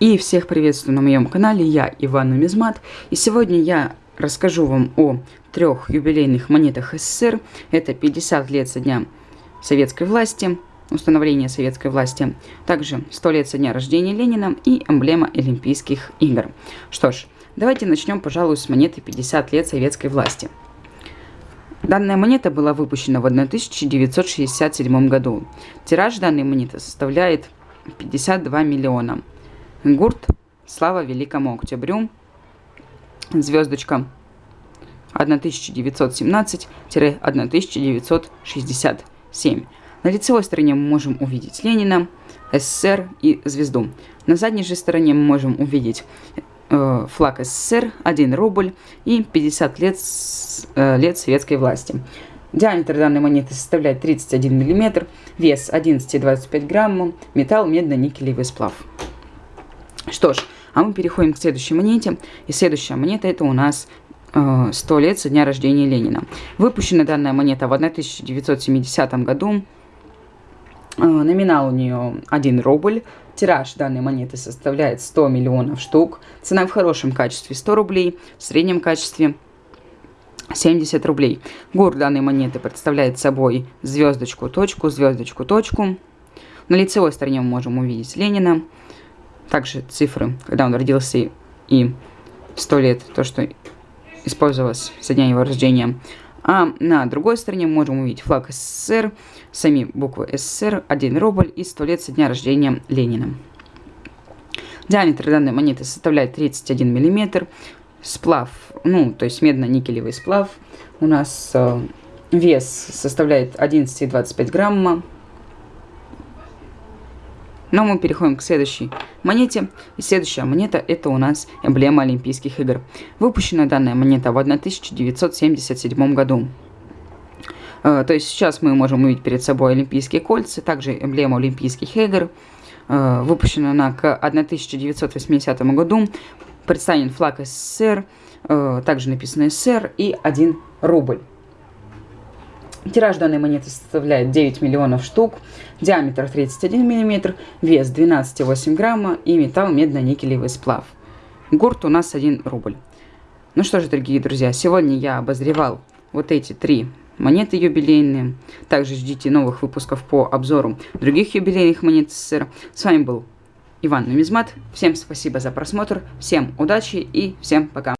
И всех приветствую на моем канале, я Иван Нумизмат. И сегодня я расскажу вам о трех юбилейных монетах СССР. Это 50 лет со дня советской власти, установления советской власти. Также 100 лет со дня рождения Ленина и эмблема Олимпийских игр. Что ж, давайте начнем, пожалуй, с монеты 50 лет советской власти. Данная монета была выпущена в 1967 году. Тираж данной монеты составляет 52 миллиона. Гурт «Слава Великому Октябрю», звездочка 1917-1967. На лицевой стороне мы можем увидеть Ленина, СССР и звезду. На задней же стороне мы можем увидеть э, флаг СССР, 1 рубль и 50 лет, э, лет советской власти. Диаметр данной монеты составляет 31 мм, вес 11,25 грамма, металл медно-никелевый сплав. Что ж, а мы переходим к следующей монете. И следующая монета это у нас э, 100 лет со дня рождения Ленина. Выпущена данная монета в 1970 году. Э, номинал у нее 1 рубль. Тираж данной монеты составляет 100 миллионов штук. Цена в хорошем качестве 100 рублей, в среднем качестве 70 рублей. Гур данной монеты представляет собой звездочку, точку, звездочку, точку. На лицевой стороне мы можем увидеть Ленина также цифры, когда он родился и 100 лет, то, что использовалось со дня его рождения. А на другой стороне можем увидеть флаг СССР, сами буквы СССР, 1 рубль и 100 лет со дня рождения Ленина. Диаметр данной монеты составляет 31 мм. Сплав, ну, то есть медно-никелевый сплав. У нас э, вес составляет 11,25 грамма. Но мы переходим к следующей монете. И следующая монета это у нас эмблема Олимпийских игр. Выпущена данная монета в 1977 году. Э, то есть сейчас мы можем увидеть перед собой Олимпийские кольца, также эмблема Олимпийских игр. Э, выпущена она к 1980 году. Представлен флаг СССР, э, также написано СССР и 1 рубль. Тираж данной монеты составляет 9 миллионов штук, диаметр 31 мм, вес 12,8 грамма и металл медно-никелевый сплав. Гурт у нас 1 рубль. Ну что ж, дорогие друзья, сегодня я обозревал вот эти три монеты юбилейные. Также ждите новых выпусков по обзору других юбилейных монет СССР. С вами был Иван Нумизмат. Всем спасибо за просмотр, всем удачи и всем пока.